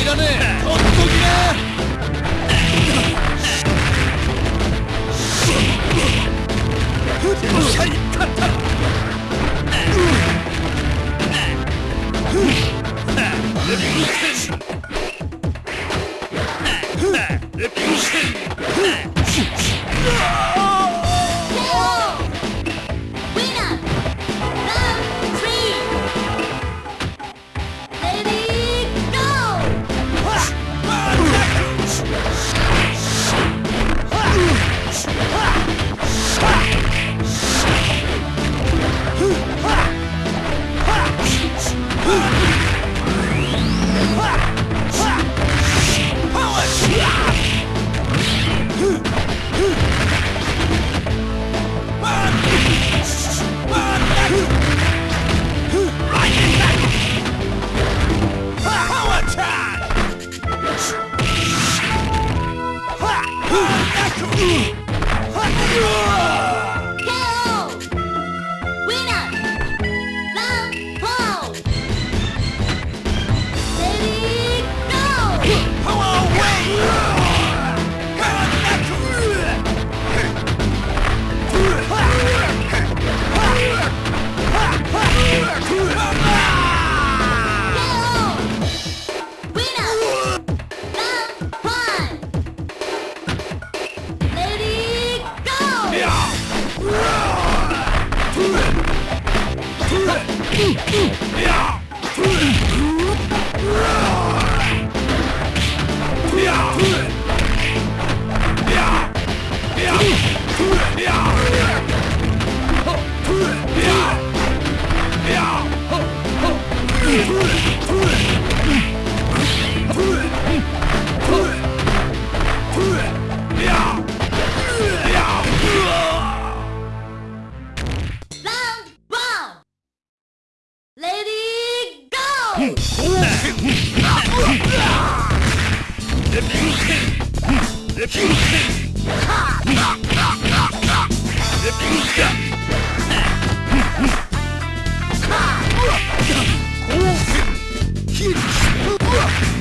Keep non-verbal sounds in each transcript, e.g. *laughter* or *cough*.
いらねえ。Ugh! Yeah!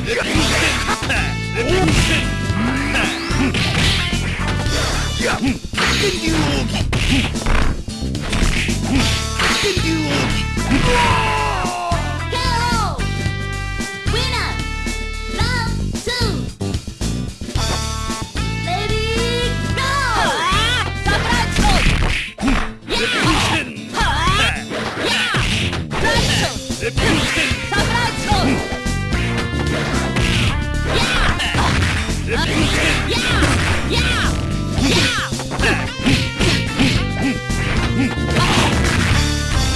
Yeah.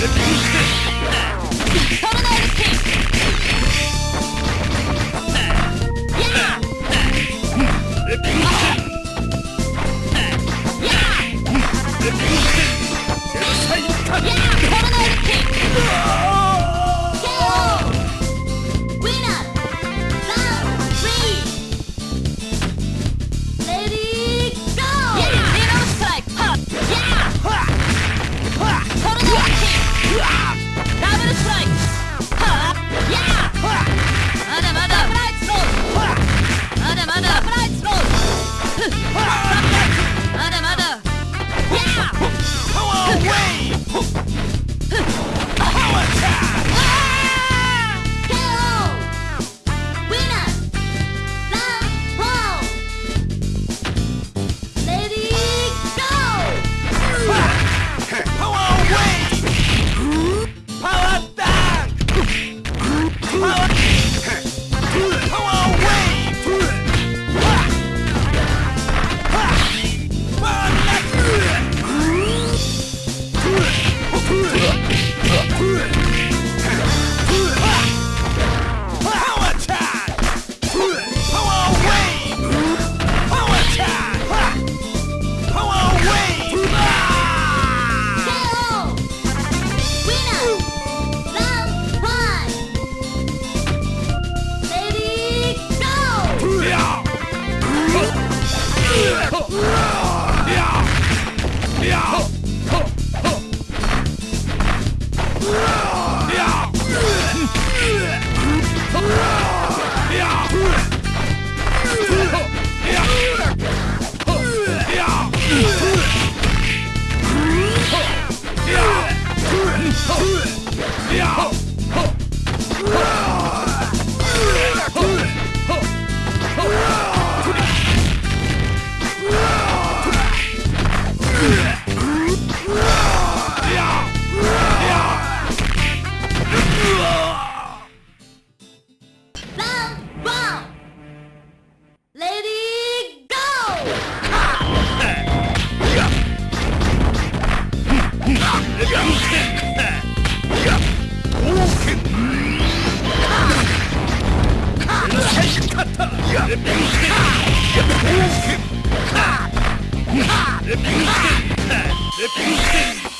Abuse this! *laughs* Lip-Houston!